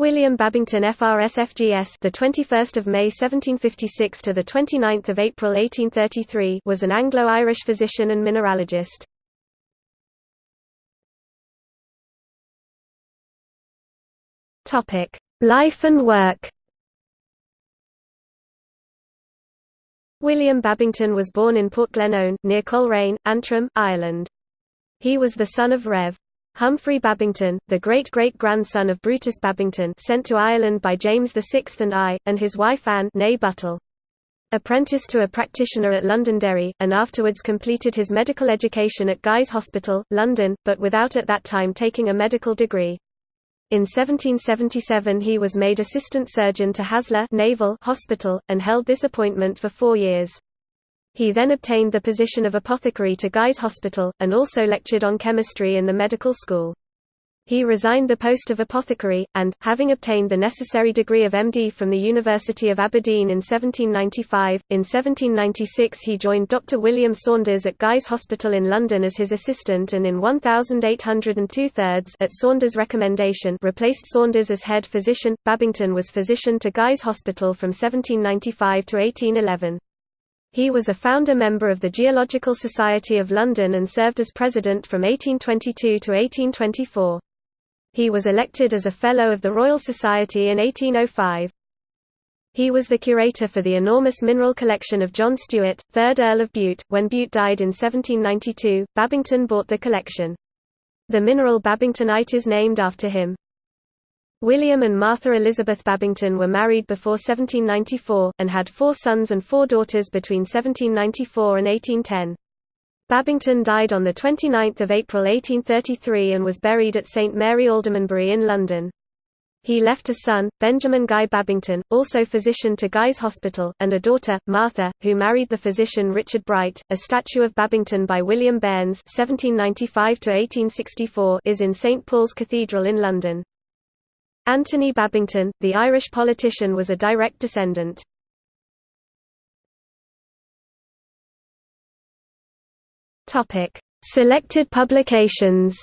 William Babington FRS-FGS the 21st of May 1756 to the 29th of April 1833 was an Anglo-Irish physician and mineralogist. Topic: Life and work. William Babington was born in Portglenone, near Coleraine, Antrim, Ireland. He was the son of Rev. Humphrey Babington, the great-great-grandson of Brutus Babington sent to Ireland by James VI and I, and his wife Anne née Buttle. Apprenticed to a practitioner at Londonderry, and afterwards completed his medical education at Guy's Hospital, London, but without at that time taking a medical degree. In 1777 he was made assistant surgeon to Haslar Naval Hospital, and held this appointment for four years. He then obtained the position of apothecary to Guy's Hospital, and also lectured on chemistry in the medical school. He resigned the post of apothecary, and, having obtained the necessary degree of MD from the University of Aberdeen in 1795, in 1796 he joined Dr. William Saunders at Guy's Hospital in London as his assistant and in 1802 thirds at Saunders' recommendation replaced Saunders as head physician. Babington was physician to Guy's Hospital from 1795 to 1811. He was a founder member of the Geological Society of London and served as president from 1822 to 1824. He was elected as a Fellow of the Royal Society in 1805. He was the curator for the enormous mineral collection of John Stuart, 3rd Earl of Bute. When Bute died in 1792, Babington bought the collection. The mineral babingtonite is named after him. William and Martha Elizabeth Babington were married before 1794, and had four sons and four daughters between 1794 and 1810. Babington died on 29 April 1833 and was buried at St Mary Aldermanbury in London. He left a son, Benjamin Guy Babington, also physician to Guy's Hospital, and a daughter, Martha, who married the physician Richard Bright. A statue of Babington by William Behnes (1795–1864) is in St Paul's Cathedral in London. Anthony Babington, the Irish politician was a direct descendant. Selected publications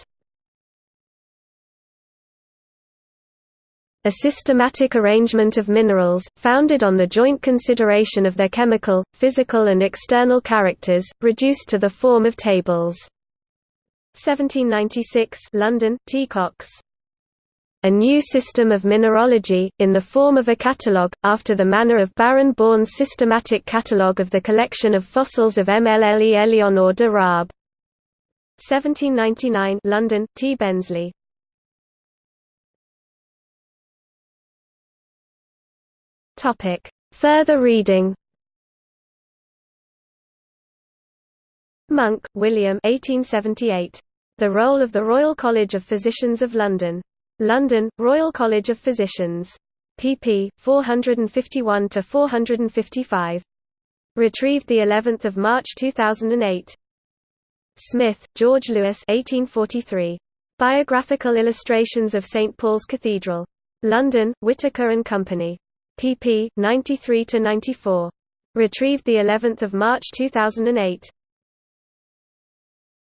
A systematic arrangement of minerals, founded on the joint consideration of their chemical, physical and external characters, reduced to the form of tables. 1796 London, T. Cox a new system of mineralogy, in the form of a catalogue, after the manner of Baron Born's systematic catalogue of the collection of fossils of MLLE Eleonore de Raab. 1799 London, T. Bensley. Further reading Munk, William 1878. The Roll of the Royal College of Physicians of London. London, Royal College of Physicians. pp. 451–455. Retrieved the 11th of March 2008. Smith, George Lewis 1843. Biographical Illustrations of St Paul's Cathedral. London, Whitaker and Company. pp. 93–94. Retrieved the 11th of March 2008.